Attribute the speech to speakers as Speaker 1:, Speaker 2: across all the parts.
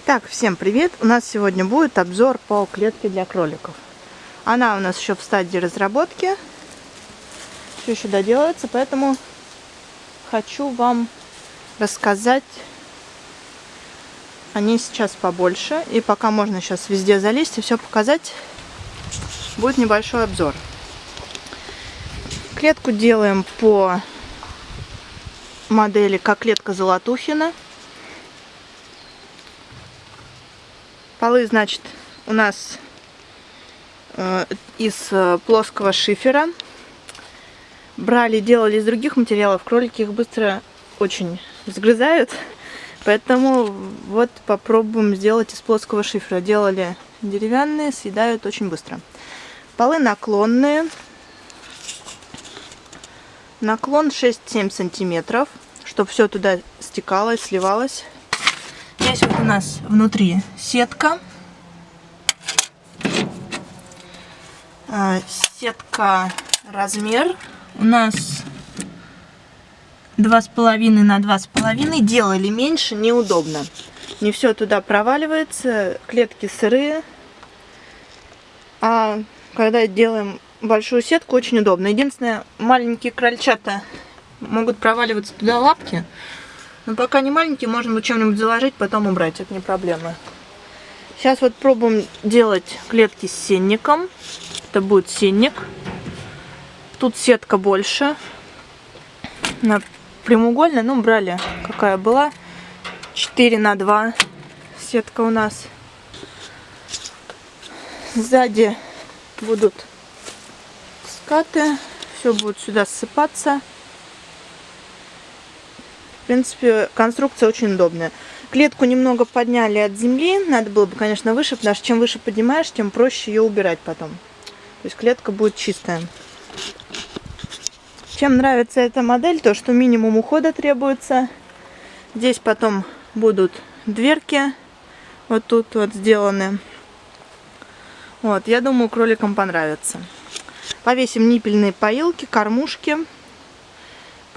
Speaker 1: Итак, всем привет! У нас сегодня будет обзор по клетке для кроликов. Она у нас еще в стадии разработки. Все еще доделается, поэтому хочу вам рассказать о ней сейчас побольше. И пока можно сейчас везде залезть и все показать, будет небольшой обзор. Клетку делаем по модели как клетка Золотухина. Полы, значит, у нас э, из э, плоского шифера. Брали, делали из других материалов. Кролики их быстро очень сгрызают. Поэтому вот попробуем сделать из плоского шифера. Делали деревянные, съедают очень быстро. Полы наклонные. Наклон 6-7 сантиметров, чтобы все туда стекалось, сливалось. Здесь вот у нас внутри сетка. А, сетка размер у нас два с половиной на два с половиной. Делали меньше, неудобно. Не все туда проваливается, клетки сырые. А когда делаем большую сетку, очень удобно. Единственное, маленькие крольчата могут проваливаться туда лапки. Но пока не маленький, можно чем-нибудь заложить, потом убрать, это не проблема. Сейчас вот пробуем делать клетки с сенником. Это будет сенник. Тут сетка больше. Она прямоугольная, ну брали какая была. 4 на 2 сетка у нас. Сзади будут скаты. Все будет сюда ссыпаться принципе, конструкция очень удобная. Клетку немного подняли от земли. Надо было бы, конечно, выше, потому что чем выше поднимаешь, тем проще ее убирать потом. То есть клетка будет чистая. Чем нравится эта модель, то что минимум ухода требуется. Здесь потом будут дверки вот тут вот сделаны. Вот, я думаю, кроликам понравится. Повесим ниппельные поилки, кормушки.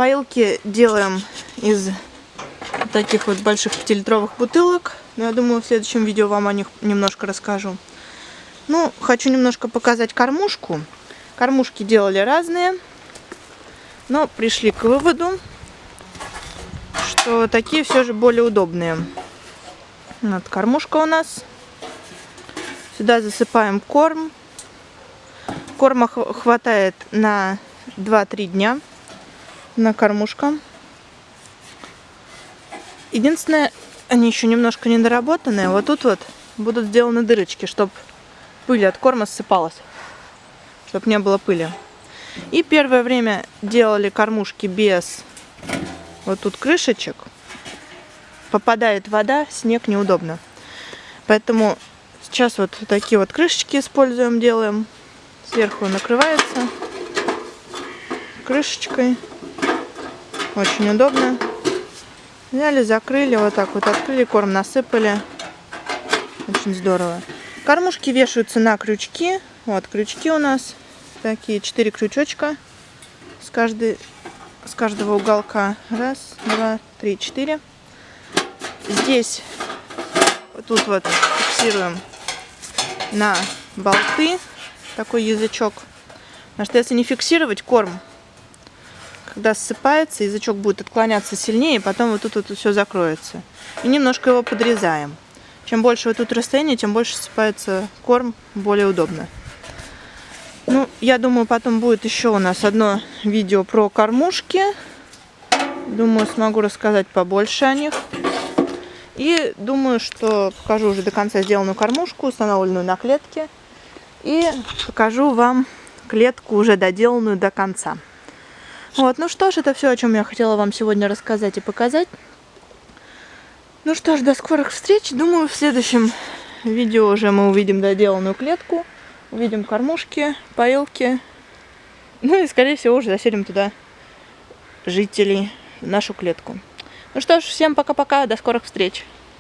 Speaker 1: Поилки делаем из таких вот больших 5-литровых бутылок. Но я думаю, в следующем видео вам о них немножко расскажу. Ну, хочу немножко показать кормушку. Кормушки делали разные, но пришли к выводу, что такие все же более удобные. Вот кормушка у нас. Сюда засыпаем корм. Корма хватает на 2-3 дня на кормушка. Единственное, они еще немножко недоработанные. Вот тут вот будут сделаны дырочки, чтобы пыль от корма ссыпалась. Чтобы не было пыли. И первое время делали кормушки без вот тут крышечек. Попадает вода, снег неудобно. Поэтому сейчас вот такие вот крышечки используем, делаем. Сверху накрывается крышечкой. Очень удобно. Взяли, закрыли, вот так вот открыли, корм насыпали. Очень здорово. Кормушки вешаются на крючки. Вот крючки у нас такие, четыре крючочка с, каждой, с каждого уголка. Раз, два, три, четыре. Здесь тут вот фиксируем на болты такой язычок. Потому что если не фиксировать корм, когда ссыпается, язычок будет отклоняться сильнее, и потом вот тут вот все закроется. И немножко его подрезаем. Чем больше вот тут расстояние, тем больше ссыпается корм, более удобно. Ну, я думаю, потом будет еще у нас одно видео про кормушки. Думаю, смогу рассказать побольше о них. И думаю, что покажу уже до конца сделанную кормушку, установленную на клетке. И покажу вам клетку уже доделанную до конца. Вот, ну что ж, это все, о чем я хотела вам сегодня рассказать и показать. Ну что ж, до скорых встреч. Думаю, в следующем видео уже мы увидим доделанную клетку, увидим кормушки, поилки. Ну и, скорее всего, уже заселим туда жителей в нашу клетку. Ну что ж, всем пока-пока, до скорых встреч.